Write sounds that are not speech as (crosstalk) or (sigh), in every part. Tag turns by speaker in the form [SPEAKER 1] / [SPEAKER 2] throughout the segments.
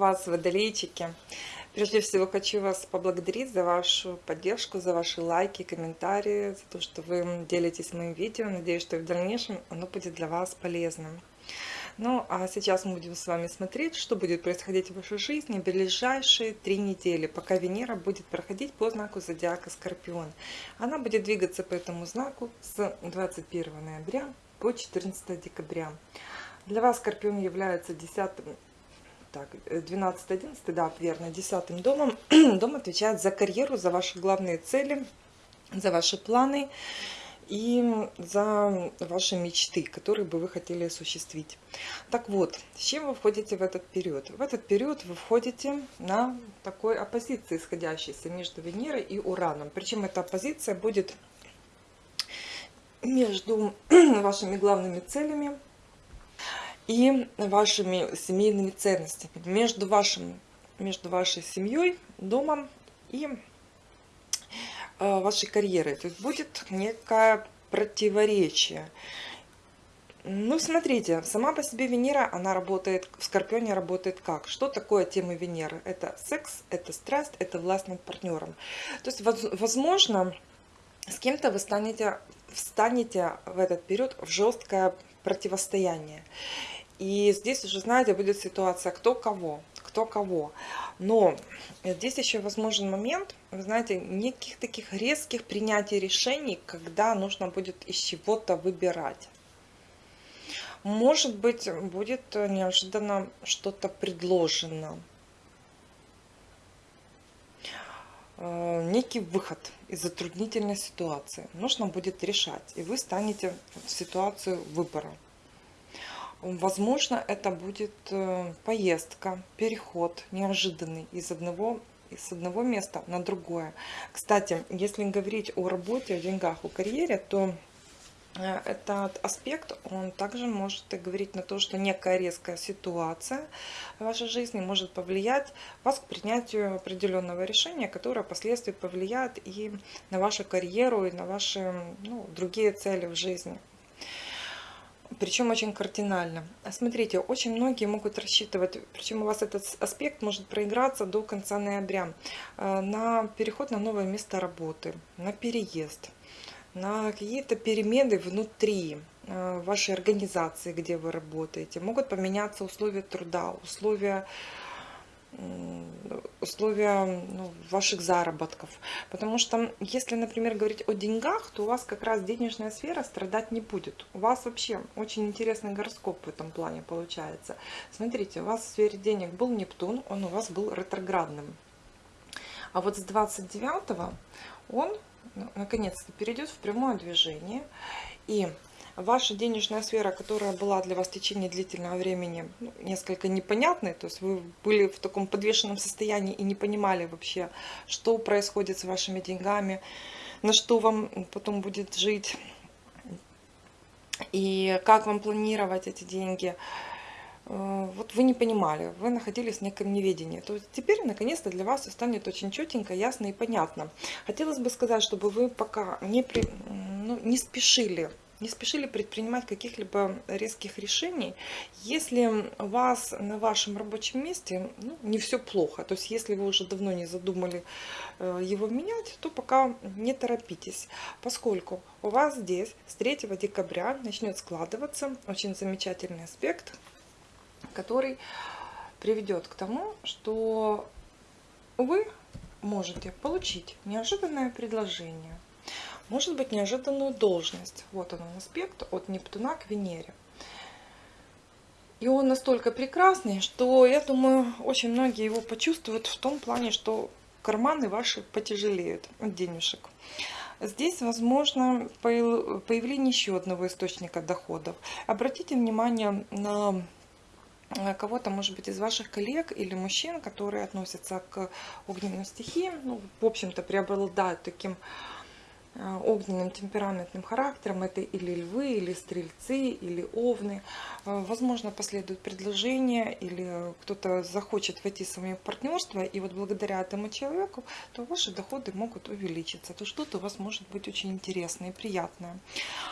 [SPEAKER 1] вас, водолейчики! Прежде всего хочу вас поблагодарить за вашу поддержку, за ваши лайки, комментарии, за то, что вы делитесь моим видео. Надеюсь, что в дальнейшем оно будет для вас полезным. Ну, а сейчас мы будем с вами смотреть, что будет происходить в вашей жизни в ближайшие три недели, пока Венера будет проходить по знаку зодиака Скорпион. Она будет двигаться по этому знаку с 21 ноября по 14 декабря. Для вас Скорпион является 10 так, 12-11, да, верно, 10 домом. (clears throat) Дом отвечает за карьеру, за ваши главные цели, за ваши планы и за ваши мечты, которые бы вы хотели осуществить. Так вот, с чем вы входите в этот период? В этот период вы входите на такой оппозиции, исходящейся между Венерой и Ураном. Причем эта оппозиция будет между (clears throat) вашими главными целями и вашими семейными ценностями, между, вашим, между вашей семьей, домом и э, вашей карьерой. То есть будет некое противоречие. Ну, смотрите, сама по себе Венера, она работает, в Скорпионе работает как? Что такое тема Венеры? Это секс, это страсть, это власть над партнером. То есть, возможно, с кем-то вы станете, встанете в этот период в жесткое противостояние. И здесь уже, знаете, будет ситуация кто кого, кто кого. Но здесь еще возможен момент, вы знаете, неких таких резких принятий решений, когда нужно будет из чего-то выбирать. Может быть, будет неожиданно что-то предложено. Э, некий выход из затруднительной ситуации. Нужно будет решать, и вы станете в ситуацию выбора. Возможно, это будет э, поездка, переход неожиданный из одного, из одного места на другое. Кстати, если говорить о работе, о деньгах, о карьере, то э, этот аспект, он также может говорить на то, что некая резкая ситуация в вашей жизни может повлиять вас к принятию определенного решения, которое впоследствии повлияет и на вашу карьеру, и на ваши ну, другие цели в жизни причем очень кардинально. Смотрите, очень многие могут рассчитывать, причем у вас этот аспект может проиграться до конца ноября, э, на переход на новое место работы, на переезд, на какие-то перемены внутри э, вашей организации, где вы работаете. Могут поменяться условия труда, условия условия ну, ваших заработков. Потому что, если, например, говорить о деньгах, то у вас как раз денежная сфера страдать не будет. У вас вообще очень интересный гороскоп в этом плане получается. Смотрите, у вас в сфере денег был Нептун, он у вас был ретроградным. А вот с 29 он ну, наконец-то перейдет в прямое движение. И ваша денежная сфера, которая была для вас в течение длительного времени ну, несколько непонятной, то есть вы были в таком подвешенном состоянии и не понимали вообще, что происходит с вашими деньгами, на что вам потом будет жить, и как вам планировать эти деньги, э, вот вы не понимали, вы находились в неком неведении. То есть теперь, наконец-то, для вас станет очень четенько, ясно и понятно. Хотелось бы сказать, чтобы вы пока не, при, ну, не спешили не спешили предпринимать каких-либо резких решений, если у вас на вашем рабочем месте ну, не все плохо. То есть если вы уже давно не задумали э, его менять, то пока не торопитесь, поскольку у вас здесь с 3 декабря начнет складываться очень замечательный аспект, который приведет к тому, что вы можете получить неожиданное предложение может быть неожиданную должность. Вот он аспект от Нептуна к Венере. И он настолько прекрасный, что, я думаю, очень многие его почувствуют в том плане, что карманы ваши потяжелеют от денежек. Здесь возможно появление еще одного источника доходов. Обратите внимание на кого-то, может быть, из ваших коллег или мужчин, которые относятся к огненным стихиям, ну, в общем-то, преобладают таким Э, огненным темпераментным характером. Это или львы, или стрельцы, или овны. Э, возможно, последует предложение, или кто-то захочет войти с вами в партнерство, и вот благодаря этому человеку, то ваши доходы могут увеличиться. То что-то у вас может быть очень интересное и приятное.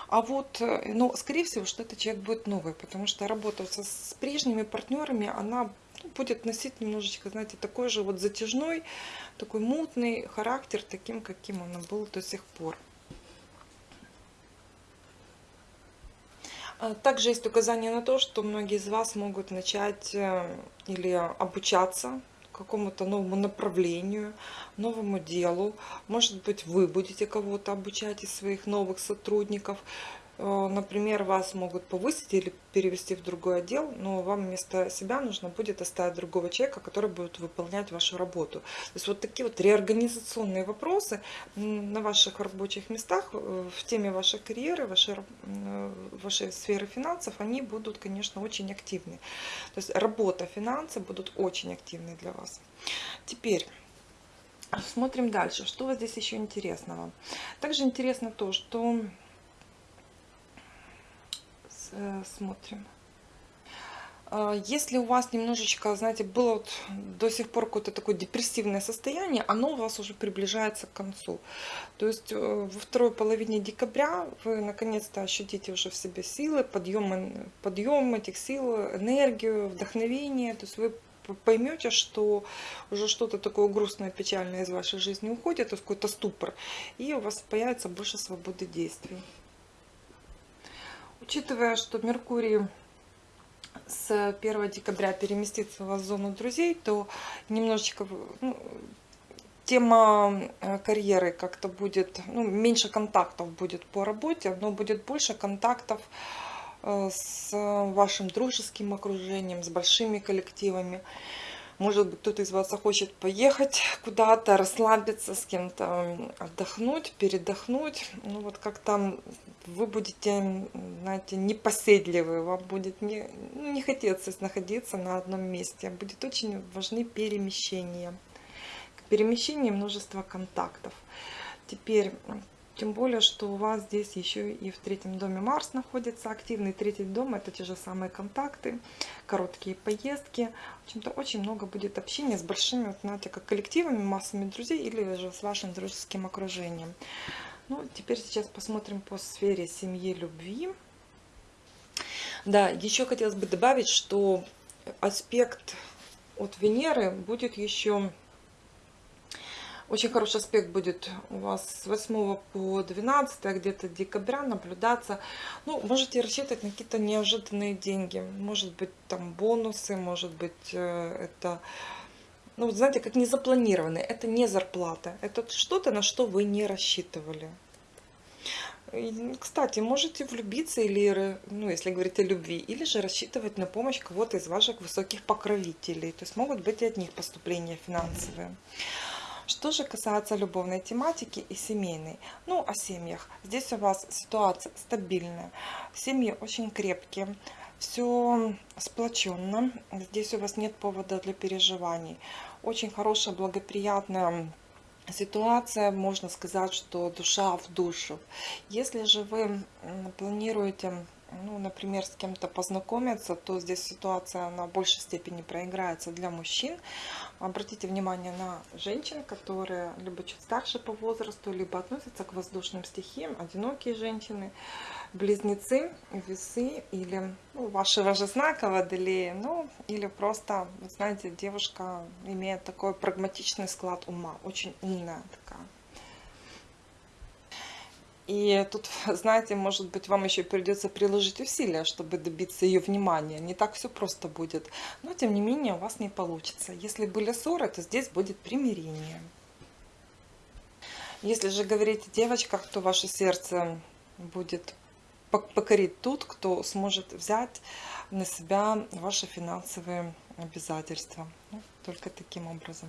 [SPEAKER 1] А вот, э, ну, скорее всего, что этот человек будет новый, потому что работа с прежними партнерами, она будет носить немножечко, знаете, такой же вот затяжной, такой мутный характер, таким, каким он был до сих пор. А также есть указание на то, что многие из вас могут начать э, или обучаться какому-то новому направлению, новому делу. Может быть, вы будете кого-то обучать из своих новых сотрудников. Э, например, вас могут повысить или перевести в другой отдел, но вам вместо себя нужно будет оставить другого человека, который будет выполнять вашу работу. То есть вот такие вот реорганизационные вопросы на ваших рабочих местах, э, в теме вашей карьеры, вашей, э, вашей сферы финансов, они будут, конечно, очень активны. То есть работа, финансы будут очень активны для вас. Теперь... Смотрим дальше. Что вас здесь еще интересного? Также интересно то, что смотрим. А, если у вас немножечко, знаете, было вот до сих пор какое-то такое депрессивное состояние, оно у вас уже приближается к концу. То есть э, во второй половине декабря вы наконец-то ощутите уже в себе силы, подъем, подъем этих сил, энергию, вдохновение. То есть вы поймете, что уже что-то такое грустное, печальное из вашей жизни уходит, то есть какой-то ступор, и у вас появится больше свободы действий. Учитывая, что Меркурий с 1 декабря переместится в зону друзей, то немножечко ну, тема э, карьеры как-то будет, ну, меньше контактов будет по работе, но будет больше контактов э, с вашим дружеским окружением, с большими коллективами. Может быть, кто-то из вас захочет поехать куда-то, расслабиться с кем-то, отдохнуть, передохнуть. Ну вот как-то вы будете, знаете, непоседливы, вам будет не, ну, не хотеться находиться на одном месте. Будет очень важны перемещения. К перемещению множество контактов. Теперь тем более, что у вас здесь еще и в третьем доме Марс находится. Активный третий дом это те же самые контакты, короткие поездки. В общем-то, очень много будет общения с большими, знаете, как коллективами, массами друзей или же с вашим дружеским окружением. Ну, теперь сейчас посмотрим по сфере семьи, любви. Да, еще хотелось бы добавить, что аспект от Венеры будет еще очень хороший аспект будет у вас с 8 по 12 где-то декабря наблюдаться. Ну, можете рассчитывать на какие-то неожиданные деньги. Может быть, там бонусы, может быть, э, это... Ну, знаете, как не запланированные. Это не зарплата. Это что-то, на что вы не рассчитывали. Кстати, можете влюбиться или, ну, если говорить о любви, или же рассчитывать на помощь кого-то из ваших высоких покровителей. То есть могут быть и от них поступления финансовые. Что же касается любовной тематики и семейной, ну о семьях. Здесь у вас ситуация стабильная, семьи очень крепкие, все сплоченно, здесь у вас нет повода для переживаний. Очень хорошая, благоприятная ситуация, можно сказать, что душа в душу. Если же вы планируете ну, например, с кем-то познакомиться, то здесь ситуация на большей степени проиграется для мужчин. Обратите внимание на женщин, которые либо чуть старше по возрасту, либо относятся к воздушным стихиям, одинокие женщины, близнецы, весы или ну, вашего же знака водолея, ну или просто, вы знаете, девушка имеет такой прагматичный склад ума, очень умная такая. И тут, (laughs) знаете, может быть, вам еще придется приложить усилия, чтобы добиться ее внимания. Не так все просто будет. Но, тем не менее, у вас не получится. Если были ссоры, то здесь будет примирение. Если же говорить о девочках, то ваше сердце будет покорить тот, кто сможет взять на себя ваши финансовые обязательства. Ну, только таким образом.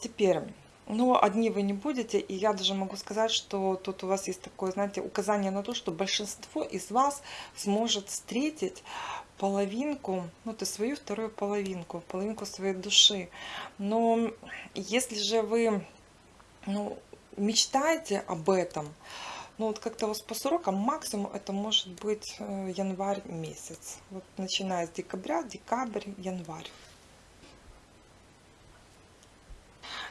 [SPEAKER 1] Теперь но одни вы не будете, и я даже могу сказать, что тут у вас есть такое, знаете, указание на то, что большинство из вас сможет встретить половинку, ну, то свою вторую половинку, половинку своей души. Но если же вы ну, мечтаете об этом, ну вот как-то у вас по срокам максимум это может быть э, январь месяц. Вот начиная с декабря, декабрь, январь.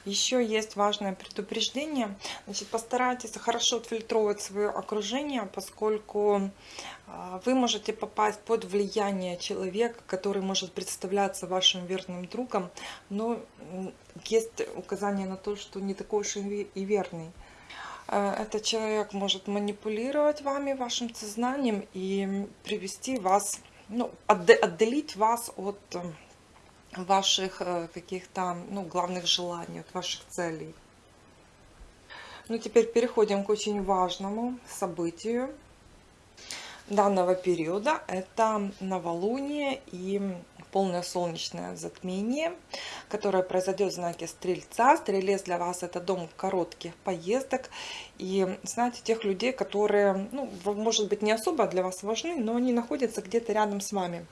[SPEAKER 1] Еще есть важное предупреждение. Значит, постарайтесь хорошо отфильтровать свое окружение, поскольку а, вы можете попасть под влияние человека, который может представляться вашим верным другом, но есть указание на то, что не такой уж и верный. Э, этот человек может манипулировать вами, вашим сознанием и привести вас, ну, отделить вас от ваших э, каких-то ну, главных желаний, от ваших целей. Ну, теперь переходим к очень важному событию данного периода. Это новолуние и полное солнечное затмение, которое произойдет в знаке Стрельца. Стрелец для вас это дом коротких поездок. И знаете, тех людей, которые, ну, может быть, не особо для вас важны, но они находятся где-то рядом с вами.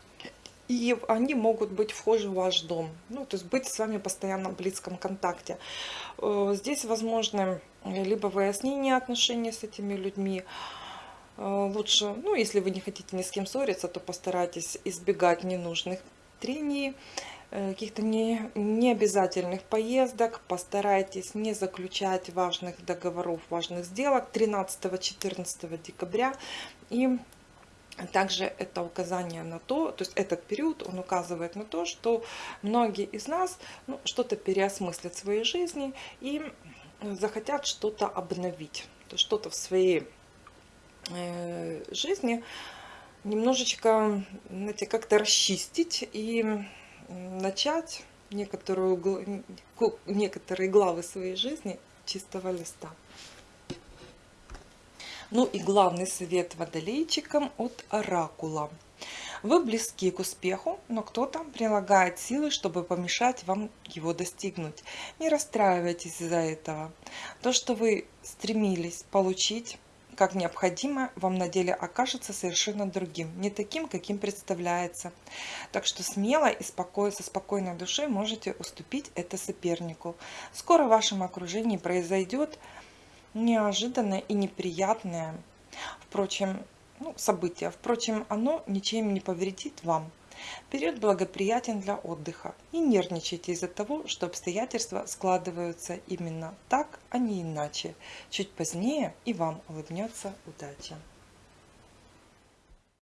[SPEAKER 1] И они могут быть вхожи в ваш дом. Ну, то есть быть с вами постоянно в близком контакте. Э, здесь возможно либо выяснение отношений с этими людьми, э, лучше, ну, если вы не хотите ни с кем ссориться, то постарайтесь избегать ненужных трений, э, каких-то не, необязательных поездок. Постарайтесь не заключать важных договоров, важных сделок 13-14 декабря. И также это указание на то, то есть этот период, он указывает на то, что многие из нас ну, что-то переосмыслят в своей жизни и захотят что-то обновить, что-то в своей э, жизни немножечко, знаете, как-то расчистить и начать некоторую, некоторые главы своей жизни чистого листа. Ну и главный совет водолейчикам от Оракула. Вы близки к успеху, но кто-то прилагает силы, чтобы помешать вам его достигнуть. Не расстраивайтесь из-за этого. То, что вы стремились получить, как необходимо, вам на деле окажется совершенно другим, не таким, каким представляется. Так что смело и спокойно, со спокойной душой можете уступить это сопернику. Скоро в вашем окружении произойдет неожиданное и неприятное впрочем, ну, событие. Впрочем, оно ничем не повредит вам. Период благоприятен для отдыха. Не нервничайте из-за того, что обстоятельства складываются именно так, а не иначе. Чуть позднее и вам улыбнется удача.